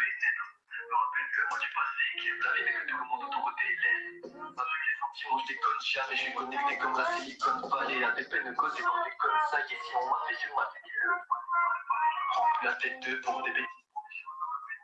Je Me rappelle que moi du passé qui est blavé, mais que tout le monde autour de tes. Avec les sentiments, je déconne jamais, je suis connecté comme la silicone vallée. À des peines causées par des connes, ça y est, si on m'a fait sur ma tête, Remplis la tête de pour des bêtises.